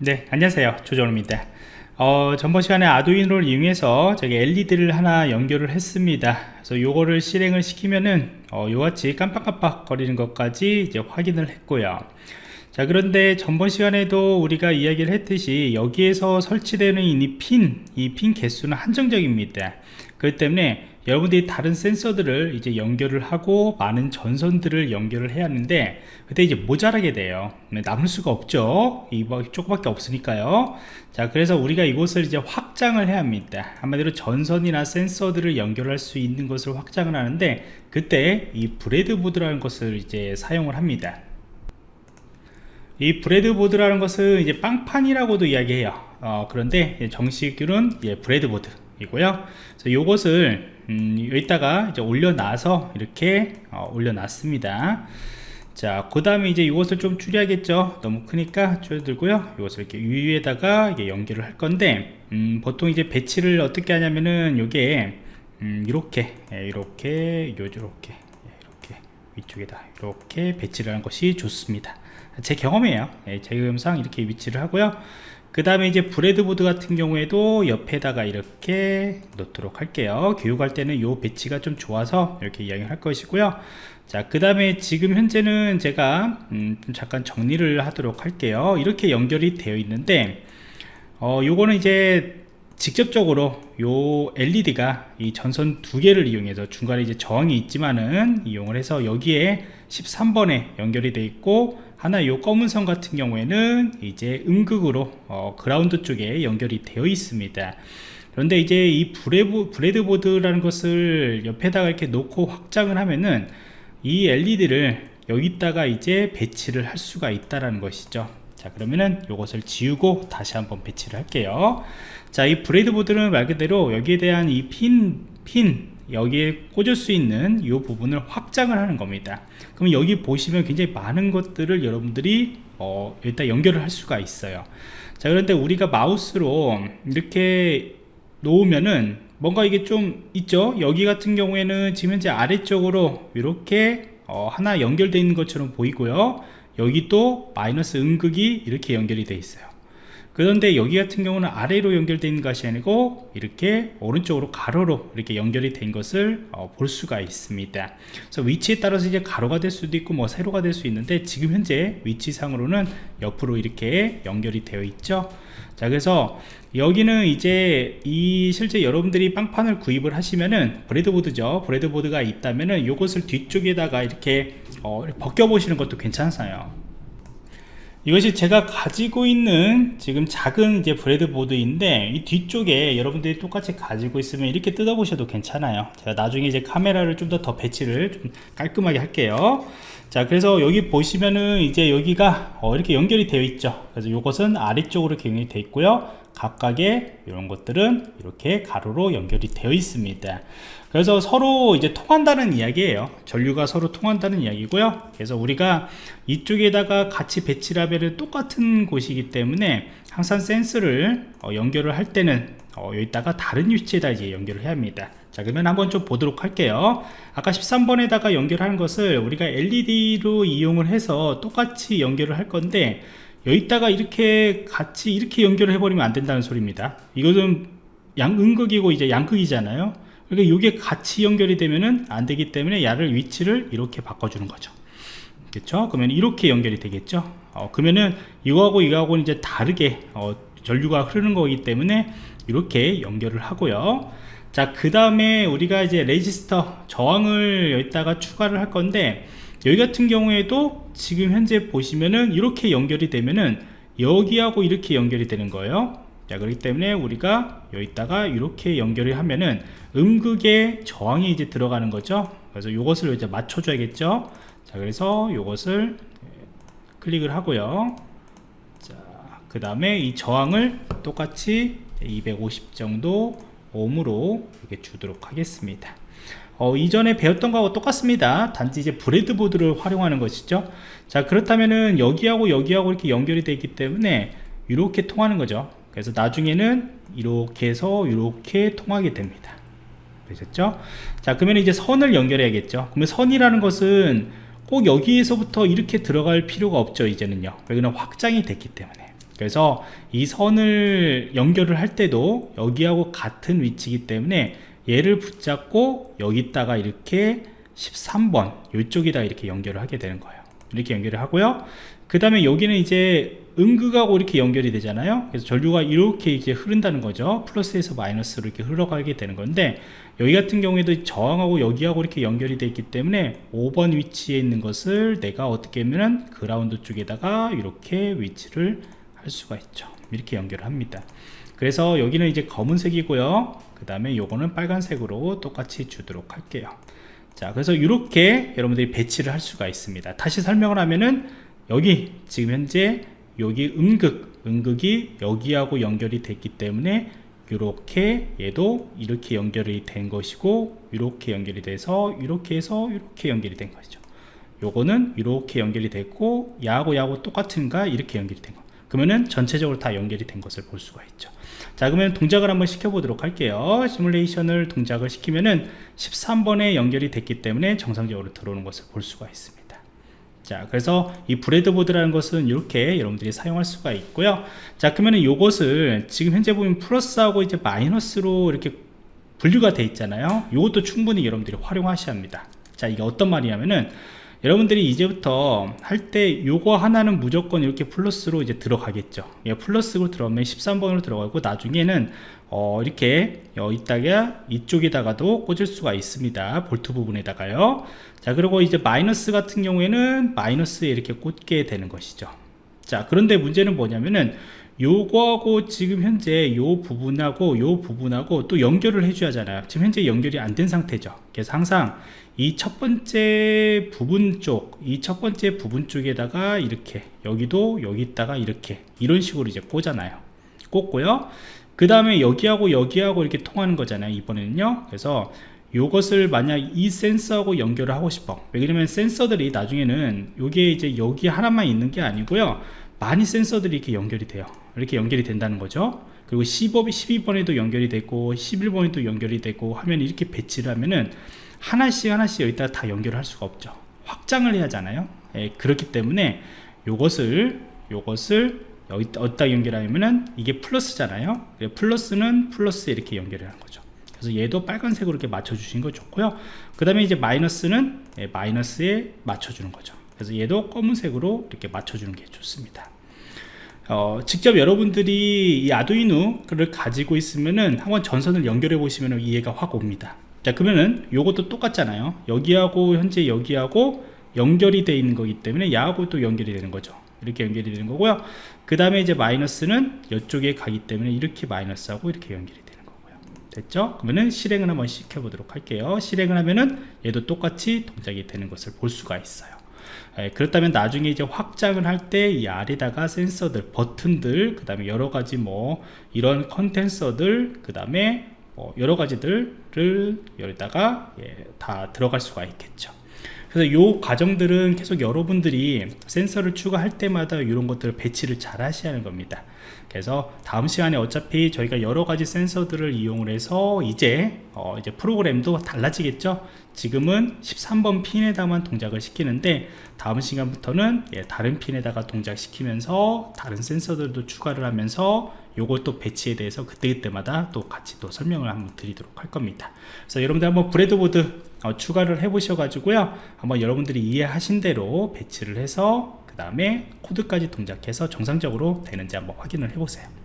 네 안녕하세요. 조정호입니다. 어, 전번 시간에 아두이노를 이용해서 저기 LED를 하나 연결을 했습니다. 그래서 요거를 실행을 시키면은 어, 요같이 깜빡깜빡 거리는 것까지 이제 확인을 했고요. 자 그런데 전번 시간에도 우리가 이야기를 했듯이 여기에서 설치되는 이 핀, 이 핀 개수는 한정적입니다. 그렇기 때문에 여러분들이 다른 센서들을 이제 연결을 하고 많은 전선들을 연결을 해야 하는데 그때 이제 모자라게 돼요. 네, 남을 수가 없죠. 이거 조금밖에 없으니까요. 자 그래서 우리가 이곳을 이제 확장을 해야 합니다. 한마디로 전선이나 센서들을 연결할 수 있는 것을 확장을 하는데 그때 이 breadboard라는 것을 이제 사용을 합니다. 이 breadboard라는 것은 이제 빵판이라고도 이야기해요. 어, 그런데 정식으로는 예, breadboard 이고요. 그래서 이것을 음, 여기다가 이제 올려놔서 이렇게 어, 올려놨습니다. 자 그 다음에 이제 이것을 좀 줄여야겠죠? 너무 크니까 줄여 두고요. 이것을 이렇게 위에다가 이게 연결을 할 건데 음, 보통 이제 배치를 어떻게 하냐면은 요게 음, 이렇게 예, 이렇게 요렇게 예, 이렇게 위쪽에다 이렇게 배치를 하는 것이 좋습니다. 제 경험이에요. 예, 제 경험상 이렇게 위치를 하고요 그 다음에 이제 breadboard 같은 경우에도 옆에다가 이렇게 놓도록 할게요. 교육할 때는 이 배치가 좀 좋아서 이렇게 이야기를 할 것이고요. 자 그 다음에 지금 현재는 제가 음, 잠깐 정리를 하도록 할게요. 이렇게 연결이 되어 있는데 어 요거는 이제 직접적으로 요 LED가 이 전선 두 개를 이용해서 중간에 이제 저항이 있지만은 이용을 해서 여기에 13번에 연결이 되어 있고 하나 요 검은 선 같은 경우에는 이제 음극으로 어, 그라운드 쪽에 연결이 되어 있습니다. 그런데 이제 이 브레보, breadboard라는 것을 옆에다가 이렇게 놓고 확장을 하면은 이 LED를 여기다가 이제 배치를 할 수가 있다라는 것이죠 자 그러면은 이것을 지우고 다시 한번 배치를 할게요. 자 이 브레드보드는 말 그대로 여기에 대한 이 핀 핀 여기에 꽂을 수 있는 이 부분을 확장을 하는 겁니다. 그럼 여기 보시면 굉장히 많은 것들을 여러분들이 어, 일단 연결을 할 수가 있어요. 자 그런데 우리가 마우스로 이렇게 놓으면은 뭔가 이게 좀 있죠? 여기 같은 경우에는 지금 현재 아래쪽으로 이렇게 어, 하나 연결되어 있는 것처럼 보이고요 여기 또 마이너스 음극이 이렇게 연결이 되어 있어요 그런데 여기 같은 경우는 아래로 있는 것이 아니고 이렇게 오른쪽으로 가로로 이렇게 연결이 된 것을 어, 볼 수가 있습니다. 그래서 위치에 따라서 이제 가로가 될 수도 있고 뭐 세로가 될 수 있는데 지금 현재 위치상으로는 옆으로 이렇게 연결이 되어 있죠. 자 그래서 여기는 이제 이 실제 여러분들이 빵판을 구입을 하시면은 브레드보드죠. 브레드보드가 있다면은 이것을 뒤쪽에다가 이렇게 어, 벗겨 보시는 것도 괜찮아요 이것이 제가 가지고 있는 지금 작은 이제 브레드보드인데 이 뒤쪽에 여러분들이 똑같이 가지고 있으면 이렇게 뜯어 보셔도 괜찮아요. 제가 나중에 이제 카메라를 좀더더 배치를 좀 깔끔하게 할게요. 자 그래서 여기 보시면은 이제 여기가 어, 이렇게 연결이 되어 있죠. 그래서 이것은 아래쪽으로 연결이 되어 있고요. 각각의 이런 것들은 이렇게 가로로 연결이 되어 있습니다 그래서 서로 이제 통한다는 이야기예요. 전류가 서로 통한다는 이야기고요. 그래서 우리가 이쪽에다가 같이 배치를 하면 똑같은 곳이기 때문에 항상 센스를 어, 연결을 할 때는 어, 여기다가 다른 위치에다 이제 연결을 해야 합니다. 자 그러면 한번 좀 보도록 할게요. 아까 13번에다가 연결하는 것을 우리가 LED로 이용을 해서 똑같이 연결을 할 건데 여기다가 이렇게 같이 이렇게 연결을 해버리면 안 된다는 소리입니다. 이것은 양음극이고 이제 양극이잖아요 그러니까 이게 같이 연결이 되면은 안 되기 때문에 야를 위치를 이렇게 바꿔주는 거죠. 그렇죠 그러면 이렇게 연결이 되겠죠? 어, 그러면은 이거하고 이거하고는 이제 다르게 어, 전류가 흐르는 거기 때문에 이렇게 연결을 하고요. 자 그 다음에 우리가 이제 레지스터 저항을 여기다가 추가를 할 건데 여기 같은 경우에도 지금 현재 보시면은 이렇게 연결이 되면은 여기하고 이렇게 연결이 되는 거예요 자 그렇기 때문에 우리가 여기다가 이렇게 연결을 하면은 음극의 저항이 이제 들어가는 거죠. 그래서 이것을 이제 맞춰 줘야겠죠? 자 그래서 이것을 클릭을 하고요. 자그 다음에 이 저항을 똑같이 250 정도 옴으로 이렇게 주도록 하겠습니다. 어, 이전에 배웠던 거하고 똑같습니다. 단지 이제 브레드보드를 활용하는 것이죠. 자 그렇다면은 여기하고 여기하고 이렇게 연결이 되기 때문에 이렇게 통하는 거죠 그래서 나중에는 이렇게 해서 이렇게 통하게 됩니다. 되셨죠? 자 그러면 이제 선을 연결해야겠죠? 그러면 선이라는 것은 꼭 여기에서부터 이렇게 들어갈 필요가 없죠 이제는요. 여기는 확장이 됐기 때문에. 그래서 이 선을 연결을 할 때도 여기하고 같은 위치이기 때문에 얘를 붙잡고 여기다가 이렇게 13번 이쪽에다 이렇게 연결을 하게 되는 거예요. 이렇게 연결을 하고요 그 다음에 여기는 이제 음극하고 이렇게 연결이 되잖아요. 그래서 전류가 이렇게 이제 흐른다는 거죠. 플러스에서 마이너스로 이렇게 흘러가게 되는 건데 여기 같은 경우에도 저항하고 여기하고 이렇게 연결이 되어 있기 때문에 5번 위치에 있는 것을 내가 어떻게 하면은 그라운드 쪽에다가 이렇게 위치를 할 수가 있죠. 이렇게 연결을 합니다. 그래서 여기는 이제 검은색이고요. 그 다음에 요거는 빨간색으로 똑같이 주도록 할게요. 자 그래서 이렇게 여러분들이 배치를 할 수가 있습니다. 다시 설명을 하면은 여기 지금 현재 여기 음극 음극이 여기하고 연결이 됐기 때문에 이렇게 얘도 이렇게 연결이 된 것이고 이렇게 연결이 돼서 이렇게 해서 이렇게 연결이 된 것이죠. 요거는 이렇게 연결이 됐고 야하고 야하고 똑같은가 이렇게 연결이 된 거. 그러면은 전체적으로 다 연결이 된 것을 볼 수가 있죠. 자 그러면 동작을 한번 시켜 보도록 할게요. 시뮬레이션을 동작을 시키면은 13번에 연결이 됐기 때문에 정상적으로 들어오는 것을 볼 수가 있습니다 자 그래서 이 브레드보드라는 것은 이렇게 여러분들이 사용할 수가 있고요. 자 그러면 이것을 지금 현재 보면 플러스하고 이제 마이너스로 이렇게 분류가 돼 있잖아요. 이것도 충분히 여러분들이 활용하셔야 합니다. 자 이게 어떤 말이냐면은 여러분들이 이제부터 할 때 요거 하나는 무조건 이렇게 플러스로 이제 들어가겠죠. 예, 플러스로 들어가면 13번으로 들어가고 나중에는 어, 이렇게 여기다가 이쪽에다가도 꽂을 수가 있습니다. 볼트 부분에다가요. 자 그리고 이제 마이너스 같은 경우에는 마이너스에 이렇게 꽂게 되는 것이죠. 자 그런데 문제는 뭐냐면은 요거하고 지금 현재 요 부분하고 요 부분하고 또 연결을 해줘야 하잖아요 지금 현재 연결이 안 된 상태죠. 그래서 항상. 이 첫 번째 부분 쪽 이 첫 번째 부분 쪽에다가 이렇게 여기도 여기다가 이렇게 이런 식으로 이제 꽂아놔요. 꽂고요. 그 다음에 여기하고 여기하고 이렇게 통하는 거잖아요 이번에는요. 그래서 요것을 만약 이 센서하고 연결을 하고 싶어. 왜냐면 센서들이 나중에는 요게 이제 여기 하나만 있는 게 아니고요. 많이 센서들이 이렇게 연결이 돼요 이렇게 연결이 된다는 거죠. 그리고 15, 12번에도 연결이 되고 11번에도 연결이 되고 하면 이렇게 배치를 하면은 하나씩 하나씩 여기다 다 연결을 할 수가 없죠. 확장을 해야 하잖아요. 예, 그렇기 때문에 요것을 요것을 여기 어디다 연결하면은 이게 플러스잖아요. 플러스는 플러스에 이렇게 연결하는 거죠. 그래서 얘도 빨간색으로 이렇게 맞춰주신 거 좋고요. 그 다음에 이제 마이너스는 예, 마이너스에 맞춰주는 거죠. 그래서 얘도 검은색으로 이렇게 맞춰주는 게 좋습니다 어, 직접 여러분들이 이 아두이노를 가지고 있으면은 한번 전선을 연결해 보시면 이해가 확 옵니다. 자 그러면은 요것도 똑같잖아요. 여기하고 현재 여기하고 연결이 되어 있는 거기 때문에 야하고 또 연결이 되는 거죠. 이렇게 연결이 되는 거고요. 그 다음에 이제 마이너스는 이쪽에 가기 때문에 이렇게 마이너스하고 이렇게 연결이 되는 거고요. 됐죠? 그러면은 실행을 한번 시켜 보도록 할게요. 실행을 하면은 얘도 똑같이 동작이 되는 것을 볼 수가 있어요 예, 그렇다면 나중에 이제 확장을 할 때 이 아래다가 센서들 버튼들 그 다음에 여러가지 뭐 이런 컨텐서들 그 다음에 뭐 여러가지들을 여기다가 예, 다 들어갈 수가 있겠죠 그래서 요 과정들은 계속 여러분들이 센서를 추가할 때마다 이런 것들을 배치를 잘 하셔야 하는 겁니다. 그래서 다음 시간에 어차피 저희가 여러 가지 센서들을 이용을 해서 이제 어 이제 프로그램도 달라지겠죠? 지금은 13번 핀에다만 동작을 시키는데 다음 시간부터는 예, 다른 핀에다가 동작시키면서 다른 센서들도 추가를 하면서 요걸 또 배치에 대해서 그때그때마다 또 같이 또 설명을 한번 드리도록 할 겁니다. 그래서 여러분들 한번 브레드보드 어, 추가를 해 보셔 가지고요. 한번 여러분들이 이해하신 대로 배치를 해서 그 다음에 코드까지 동작해서 정상적으로 되는지 한번 확인을 해 보세요